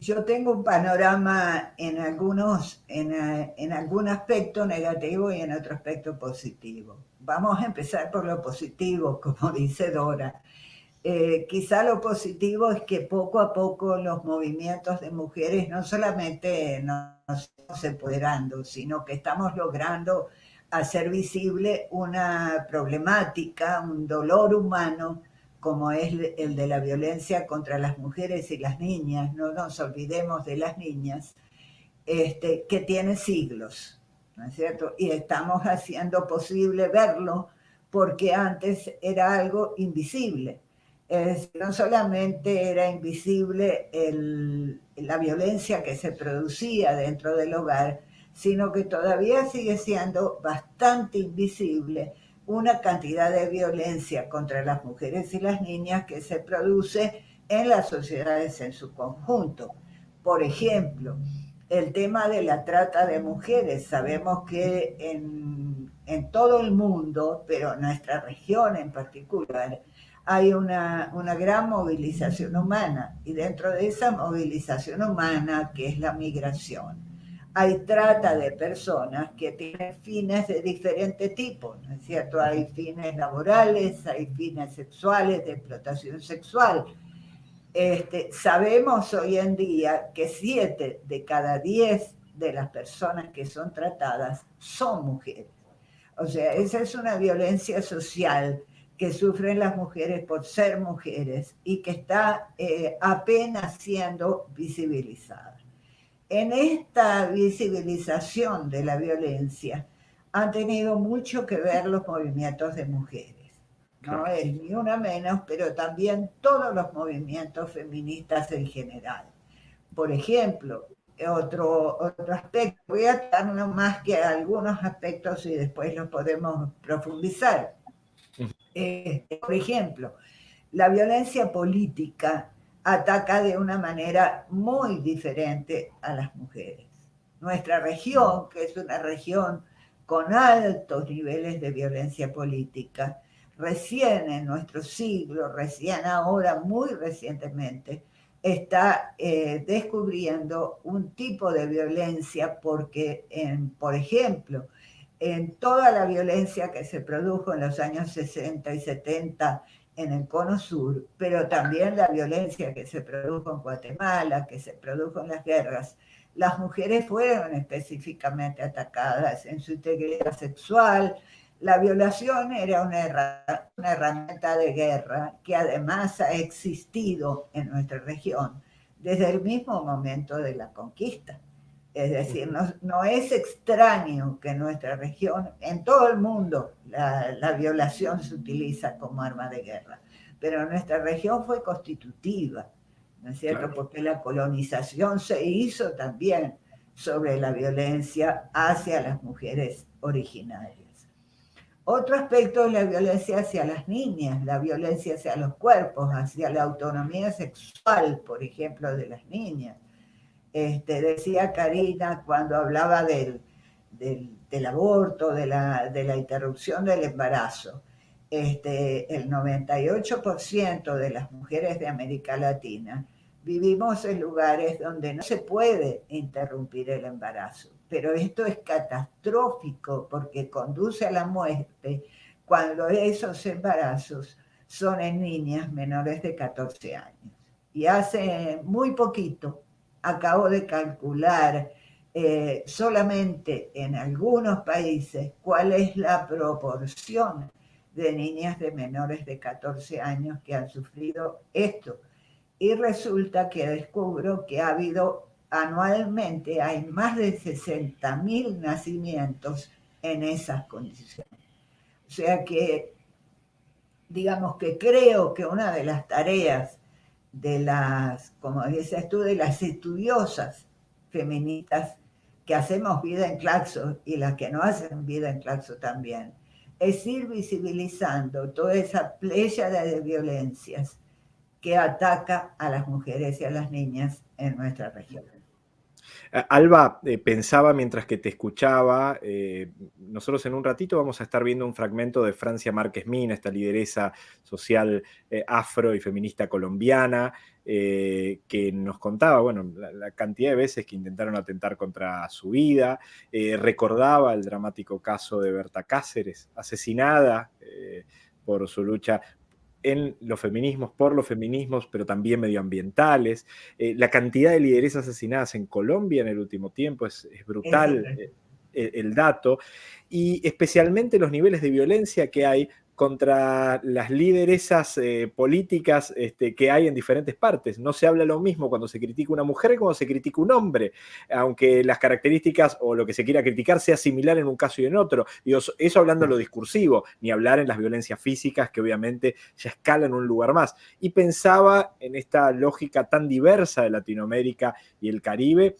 yo tengo un panorama en algunos, en, en, algún aspecto negativo y en otro aspecto positivo. Vamos a empezar por lo positivo, como dice Dora. Eh, quizá lo positivo es que poco a poco los movimientos de mujeres no solamente nos estamos empoderando, sino que estamos logrando hacer visible una problemática, un dolor humano, como es el de la violencia contra las mujeres y las niñas, no nos olvidemos de las niñas, este, que tiene siglos, ¿no es cierto? Y estamos haciendo posible verlo porque antes era algo invisible no solamente era invisible la violencia que se producía dentro del hogar, sino que todavía sigue siendo bastante invisible una cantidad de violencia contra las mujeres y las niñas que se produce en las sociedades en su conjunto. Por ejemplo, el tema de la trata de mujeres. Sabemos que en, todo el mundo, pero en nuestra región en particular, hay una, una, gran movilización humana y dentro de esa movilización humana, que es la migración, hay trata de personas que tienen fines de diferente tipo, ¿no es cierto? Hay fines laborales, hay fines sexuales, de explotación sexual. Este, sabemos hoy en día que siete de cada diez de las personas que son tratadas son mujeres. O sea, esa es una violencia social que sufren las mujeres por ser mujeres y que está eh, apenas siendo visibilizada. En esta visibilización de la violencia han tenido mucho que ver los movimientos de mujeres. No es ni una menos, pero también todos los movimientos feministas en general. Por ejemplo, otro, otro aspecto, voy a dar más que algunos aspectos y después los podemos profundizar este, por ejemplo, la violencia política ataca de una manera muy diferente a las mujeres. Nuestra región, que es una región con altos niveles de violencia política, recién en nuestro siglo, recién ahora, muy recientemente, está eh, descubriendo un tipo de violencia porque, por ejemplo, en toda la violencia que se produjo en los años 60 y 70 en el cono sur, pero también la violencia que se produjo en Guatemala, que se produjo en las guerras, las mujeres fueron específicamente atacadas en su integridad sexual. La violación era una, una herramienta de guerra que además ha existido en nuestra región desde el mismo momento de la conquista. Es decir, no, es extraño que en nuestra región, en todo el mundo, la, violación se utiliza como arma de guerra, pero nuestra región fue constitutiva, ¿no es cierto? Porque la colonización se hizo también sobre la violencia hacia las mujeres originarias. Otro aspecto es la violencia hacia las niñas, la violencia hacia los cuerpos, hacia la autonomía sexual, por ejemplo, de las niñas este, decía Karina cuando hablaba del, del, aborto, de la, de la, interrupción del embarazo. Este, el 98% de las mujeres de América Latina vivimos en lugares donde no se puede interrumpir el embarazo. Pero esto es catastrófico porque conduce a la muerte cuando esos embarazos son en niñas menores de 14 años. Y hace muy poquito, acabo de calcular eh, solamente en algunos países cuál es la proporción de niñas de menores de 14 años que han sufrido esto. Y resulta que descubro que ha habido anualmente, hay más de 60.000 nacimientos en esas condiciones. O sea que, digamos que creo que una de las tareas de las, como dices tú, de las estudiosas feministas que hacemos vida en Claxo y las que no hacen vida en Claxo también, es ir visibilizando toda esa playa de violencias que ataca a las mujeres y a las niñas en nuestra región. Alba, eh, pensaba mientras que te escuchaba, eh, nosotros en un ratito vamos a estar viendo un fragmento de Francia Márquez Mina, esta lideresa social eh, afro y feminista colombiana, que nos contaba, bueno, la, cantidad de veces que intentaron atentar contra su vida, recordaba el dramático caso de Berta Cáceres, asesinada por su lucha en los feminismos, por los feminismos, pero también medioambientales. Eh, la cantidad de lideresas asesinadas en Colombia en el último tiempo es, brutal eh, el dato, y especialmente los niveles de violencia que hay contra las lideresas eh, políticas este, que hay en diferentes partes. No se habla lo mismo cuando se critica una mujer cuando se critica un hombre, aunque las características o lo que se quiera criticar sea similar en un caso y en otro. eso hablando de lo discursivo, ni hablar en las violencias físicas que obviamente ya escalan un lugar más. Y pensaba en esta lógica tan diversa de Latinoamérica y el Caribe,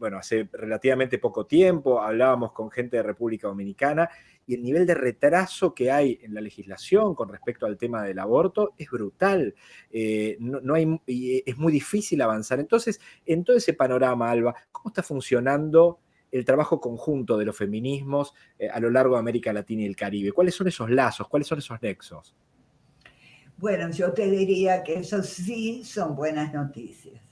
bueno, hace relativamente poco tiempo hablábamos con gente de República Dominicana y el nivel de retraso que hay en la legislación con respecto al tema del aborto es brutal. Eh, no, hay, es muy difícil avanzar. Entonces, en todo ese panorama, Alba, ¿cómo está funcionando el trabajo conjunto de los feminismos eh, a lo largo de América Latina y el Caribe? ¿Cuáles son esos lazos? ¿Cuáles son esos nexos? Bueno, yo te diría que eso sí son buenas noticias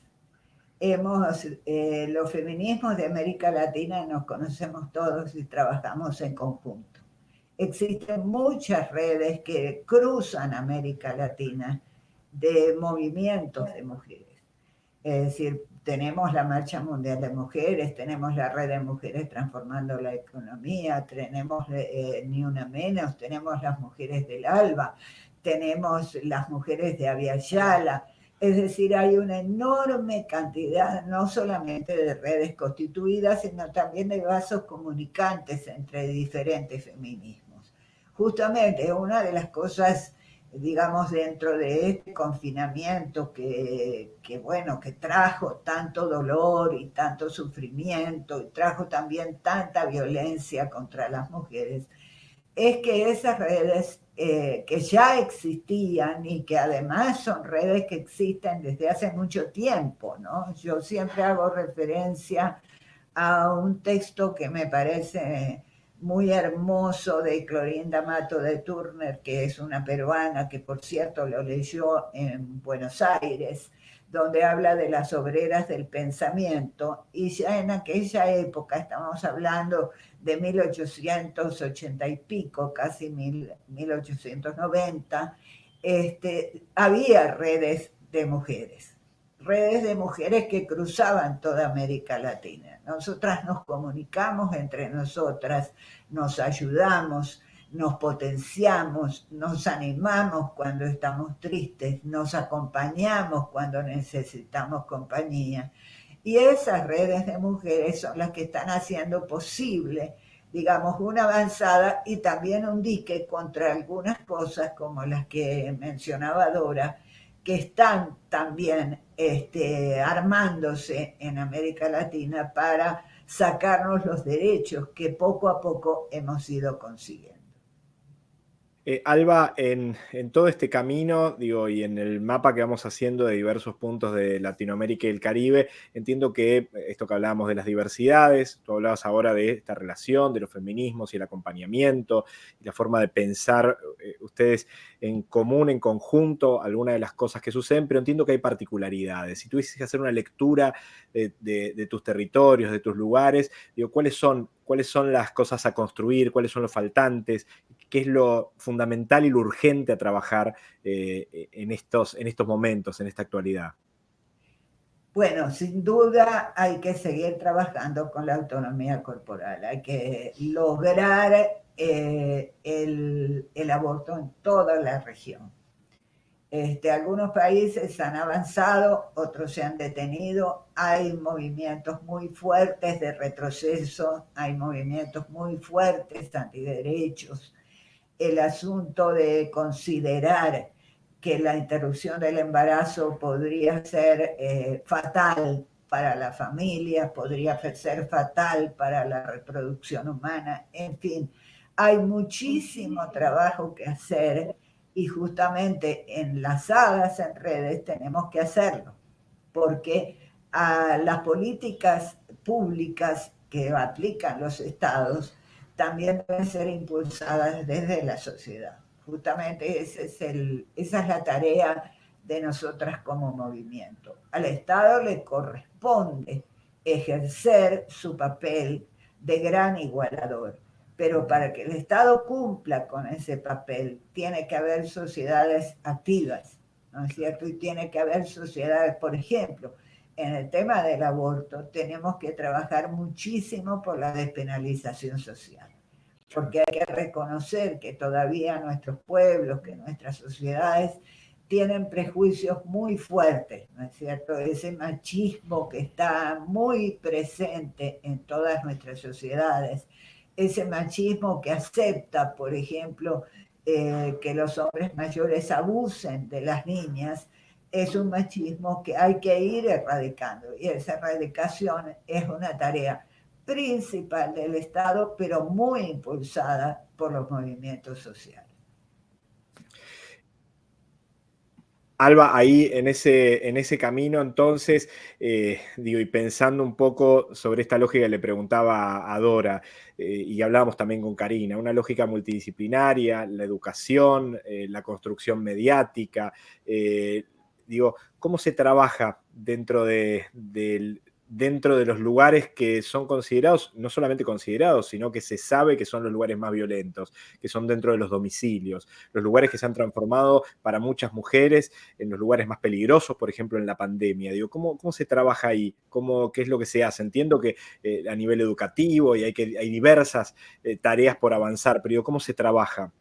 hemos, eh, los feminismos de América Latina nos conocemos todos y trabajamos en conjunto. Existen muchas redes que cruzan América Latina de movimientos de mujeres. Es decir, tenemos la Marcha Mundial de Mujeres, tenemos la Red de Mujeres Transformando la Economía, tenemos eh, Ni Una Menos, tenemos las Mujeres del Alba, tenemos las Mujeres de Aviala, es decir, hay una enorme cantidad, no solamente de redes constituidas, sino también de vasos comunicantes entre diferentes feminismos. Justamente una de las cosas, digamos, dentro de este confinamiento que, que bueno, que trajo tanto dolor y tanto sufrimiento y trajo también tanta violencia contra las mujeres, es que esas redes eh, que ya existían y que además son redes que existen desde hace mucho tiempo, ¿no? Yo siempre hago referencia a un texto que me parece muy hermoso de Clorinda Mato de Turner, que es una peruana que por cierto lo leyó en Buenos Aires, donde habla de las obreras del pensamiento, y ya en aquella época, estamos hablando de 1880 y pico, casi 1890, este, había redes de mujeres, redes de mujeres que cruzaban toda América Latina. Nosotras nos comunicamos entre nosotras, nos ayudamos, nos potenciamos, nos animamos cuando estamos tristes, nos acompañamos cuando necesitamos compañía. Y esas redes de mujeres son las que están haciendo posible, digamos, una avanzada y también un dique contra algunas cosas como las que mencionaba Dora, que están también este, armándose en América Latina para sacarnos los derechos que poco a poco hemos ido consiguiendo. Eh, Alba, en, todo este camino, digo, y en el mapa que vamos haciendo de diversos puntos de Latinoamérica y el Caribe, entiendo que esto que hablábamos de las diversidades, tú hablabas ahora de esta relación, de los feminismos y el acompañamiento, y la forma de pensar eh, ustedes en común, en conjunto, algunas de las cosas que suceden, pero entiendo que hay particularidades. Si tuvieses que hacer una lectura de, de tus territorios, de tus lugares, digo, ¿cuáles son cuáles son las cosas a construir, cuáles son los faltantes, qué es lo fundamental y lo urgente a trabajar eh, en, estos, en estos momentos, en esta actualidad. Bueno, sin duda hay que seguir trabajando con la autonomía corporal, hay que lograr eh, el, el aborto en toda la región. Este, algunos países han avanzado, otros se han detenido, hay movimientos muy fuertes de retroceso, hay movimientos muy fuertes antiderechos. El asunto de considerar que la interrupción del embarazo podría ser eh, fatal para la familia, podría ser fatal para la reproducción humana, en fin, hay muchísimo trabajo que hacer y justamente enlazadas en redes tenemos que hacerlo, porque a las políticas públicas que aplican los estados también deben ser impulsadas desde la sociedad. Justamente es el, esa es la tarea de nosotras como movimiento. Al Estado le corresponde ejercer su papel de gran igualador, pero para que el Estado cumpla con ese papel tiene que haber sociedades activas, ¿no es cierto? Y tiene que haber sociedades, por ejemplo, en el tema del aborto tenemos que trabajar muchísimo por la despenalización social, porque hay que reconocer que todavía nuestros pueblos, que nuestras sociedades tienen prejuicios muy fuertes, ¿no es cierto? Ese machismo que está muy presente en todas nuestras sociedades, ese machismo que acepta, por ejemplo, eh, que los hombres mayores abusen de las niñas, es un machismo que hay que ir erradicando y esa erradicación es una tarea principal del Estado, pero muy impulsada por los movimientos sociales. Alba, ahí en ese, en ese camino, entonces, eh, digo, y pensando un poco sobre esta lógica que le preguntaba a Dora, eh, y hablábamos también con Karina, una lógica multidisciplinaria, la educación, eh, la construcción mediática, digo, ¿cómo se trabaja dentro de, del, dentro de los lugares que son considerados, no solamente considerados, sino que se sabe que son los lugares más violentos, que son dentro de los domicilios, los lugares que se han transformado para muchas mujeres en los lugares más peligrosos, por ejemplo, en la pandemia. Digo, ¿cómo, cómo se trabaja ahí? ¿Cómo, ¿Qué es lo que se hace? Entiendo que eh, a nivel educativo y hay, que, hay diversas eh, tareas por avanzar, pero digo, ¿cómo se trabaja?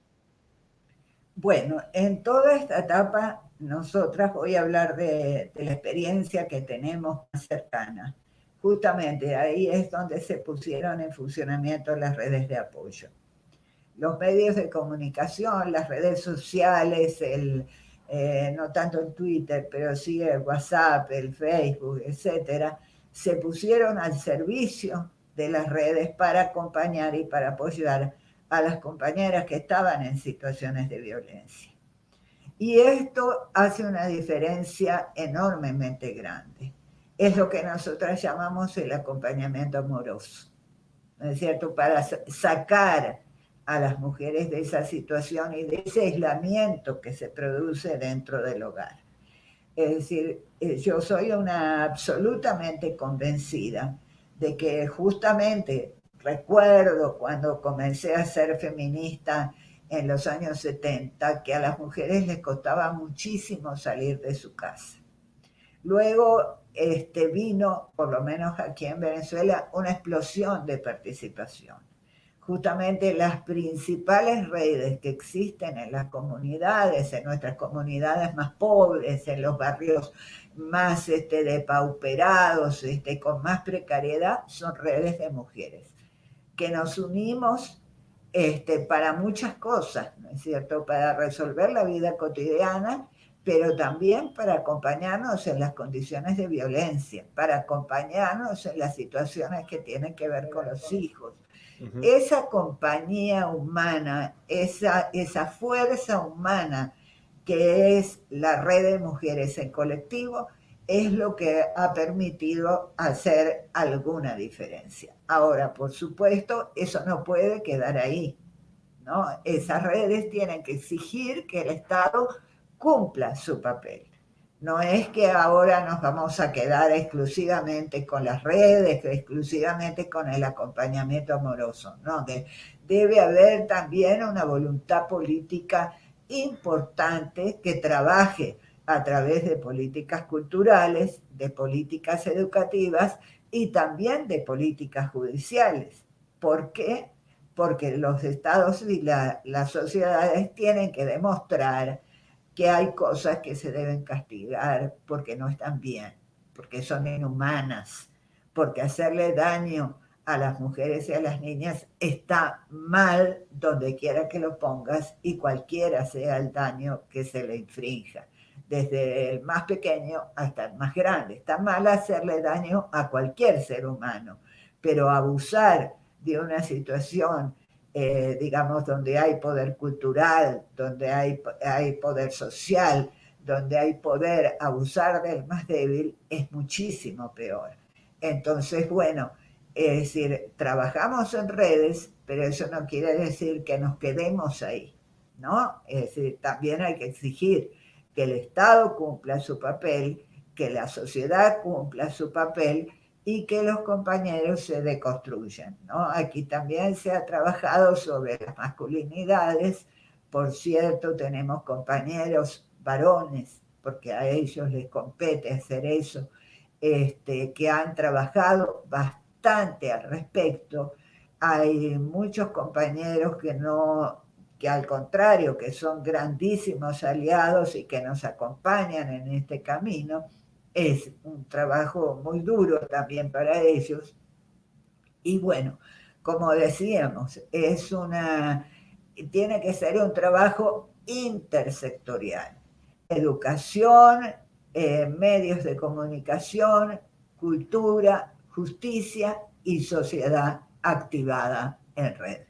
Bueno, en toda esta etapa nosotras voy a hablar de, la experiencia que tenemos más cercana. Justamente ahí es donde se pusieron en funcionamiento las redes de apoyo. Los medios de comunicación, las redes sociales, el, eh, no tanto el Twitter, pero sí el WhatsApp, el Facebook, etcétera, se pusieron al servicio de las redes para acompañar y para apoyar a las compañeras que estaban en situaciones de violencia. Y esto hace una diferencia enormemente grande. Es lo que nosotras llamamos el acompañamiento amoroso, ¿no es cierto? Para sacar a las mujeres de esa situación y de ese aislamiento que se produce dentro del hogar. Es decir, eh, yo soy una absolutamente convencida de que justamente recuerdo cuando comencé a ser feminista en los años 70 que a las mujeres les costaba muchísimo salir de su casa. Luego este, vino, por lo menos aquí en Venezuela, una explosión de participación. Justamente las principales redes que existen en las comunidades, en nuestras comunidades más pobres, en los barrios más este, depauperados, este, con más precariedad, son redes de mujeres, que nos unimos este, para muchas cosas, ¿no es cierto? Para resolver la vida cotidiana, pero también para acompañarnos en las condiciones de violencia, para acompañarnos en las situaciones que tienen que ver con los hijos. Esa compañía humana, esa, esa fuerza humana que es la red de mujeres en colectivo, es lo que ha permitido hacer alguna diferencia. Ahora, por supuesto, eso no puede quedar ahí. ¿no? Esas redes tienen que exigir que el Estado cumpla su papel. No es que ahora nos vamos a quedar exclusivamente con las redes, exclusivamente con el acompañamiento amoroso. No, debe haber también una voluntad política importante que trabaje a través de políticas culturales, de políticas educativas y también de políticas judiciales. ¿Por qué? Porque los estados y las sociedades tienen que demostrar que hay cosas que se deben castigar porque no están bien, porque son inhumanas, porque hacerle daño a las mujeres y a las niñas está mal donde quiera que lo pongas y cualquiera sea el daño que se le infrinja desde el más pequeño hasta el más grande. Está mal hacerle daño a cualquier ser humano, pero abusar de una situación, eh, digamos, donde hay poder cultural, donde hay, hay poder social, donde hay poder, abusar del más débil es muchísimo peor. Entonces, bueno, es decir, trabajamos en redes, pero eso no quiere decir que nos quedemos ahí, ¿no? Es decir, también hay que exigir que el Estado cumpla su papel, que la sociedad cumpla su papel y que los compañeros se deconstruyan. Aquí también se ha trabajado sobre las masculinidades. Por cierto, tenemos compañeros varones, porque a ellos les compete hacer eso, este, que han trabajado bastante al respecto. Hay muchos compañeros que no que al contrario, que son grandísimos aliados y que nos acompañan en este camino. Es un trabajo muy duro también para ellos. Y bueno, como decíamos, es una, tiene que ser un trabajo intersectorial. Educación, eh, medios de comunicación, cultura, justicia y sociedad activada en red.